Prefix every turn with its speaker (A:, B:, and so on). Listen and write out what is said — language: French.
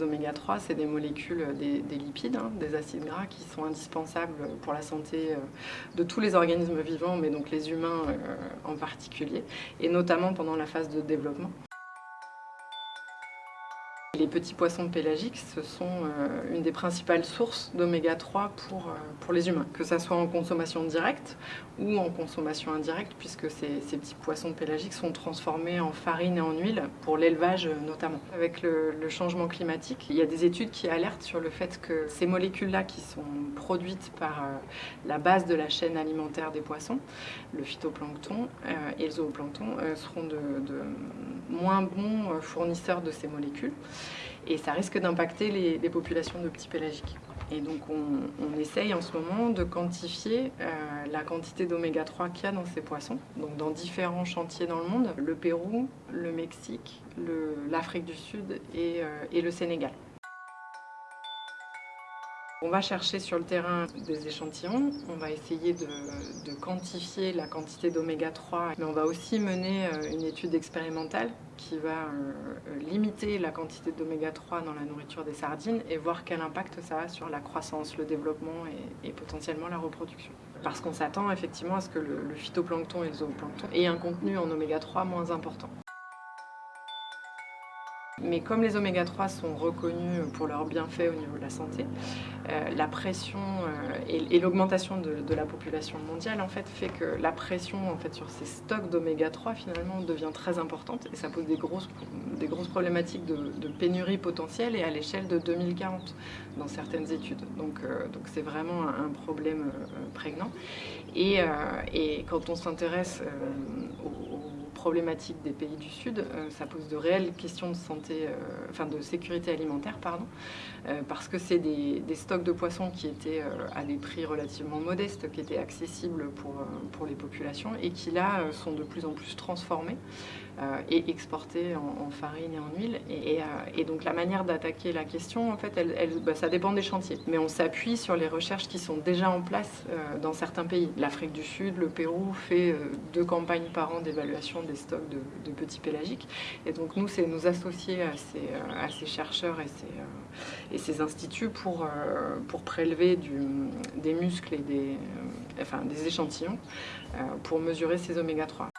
A: Les oméga 3, c'est des molécules, des, lipides, hein, des acides gras qui sont indispensables pour la santé de tous les organismes vivants, mais donc les humains en particulier, et notamment pendant la phase de développement. Petits poissons pélagiques, ce sont euh, une des principales sources d'oméga 3 pour, euh, pour les humains, que ce soit en consommation directe ou en consommation indirecte, puisque ces, petits poissons pélagiques sont transformés en farine et en huile, pour l'élevage notamment. Avec le, changement climatique, il y a des études qui alertent sur le fait que ces molécules-là, qui sont produites par euh, la base de la chaîne alimentaire des poissons, le phytoplancton et le zooplancton, seront de moins bons fournisseurs de ces molécules et ça risque d'impacter les, populations de petits pélagiques. Et donc on, essaye en ce moment de quantifier euh, la quantité d'oméga 3 qu'il y a dans ces poissons, donc dans différents chantiers dans le monde, le Pérou, le Mexique, l'Afrique du Sud et, euh, et le Sénégal. On va chercher sur le terrain des échantillons, on va essayer de, quantifier la quantité d'oméga 3, mais on va aussi mener euh, une étude expérimentale qui va euh, limiter la quantité d'oméga 3 dans la nourriture des sardines et voir quel impact ça a sur la croissance, le développement et, potentiellement la reproduction. Parce qu'on s'attend effectivement à ce que le, le phytoplancton et le zooplancton aient un contenu en oméga 3 moins important. Mais comme les oméga 3 sont reconnus pour leurs bienfaits au niveau de la santé, euh, la pression euh, et, l'augmentation de, la population mondiale en fait, fait que la pression en fait, sur ces stocks d'oméga 3 finalement devient très importante et ça pose des grosses, des grosses problématiques de, pénurie potentielle et à l'échelle de 2040 dans certaines études. Donc euh, donc c'est vraiment un, problème prégnant. Et, et, quand on s'intéresse problématique des pays du Sud, euh, ça pose de réelles questions de santé, euh, enfin de sécurité alimentaire, pardon, euh, parce que c'est des, stocks de poissons qui étaient à des prix relativement modestes, qui étaient accessibles pour, pour les populations et qui là sont de plus en plus transformés et exportés en, farine et en huile. Et, donc la manière d'attaquer la question, en fait, bah, ça dépend des chantiers. Mais on s'appuie sur les recherches qui sont déjà en place dans certains pays. L'Afrique du Sud, le Pérou fait deux campagnes par an d'évaluation des stocks de, petits pélagiques. Et donc nous, c'est nous associer à ces, euh, à ces chercheurs et ces, euh, et ces, instituts pour, euh, pour prélever du, des muscles et des, enfin, des échantillons pour mesurer ces oméga 3.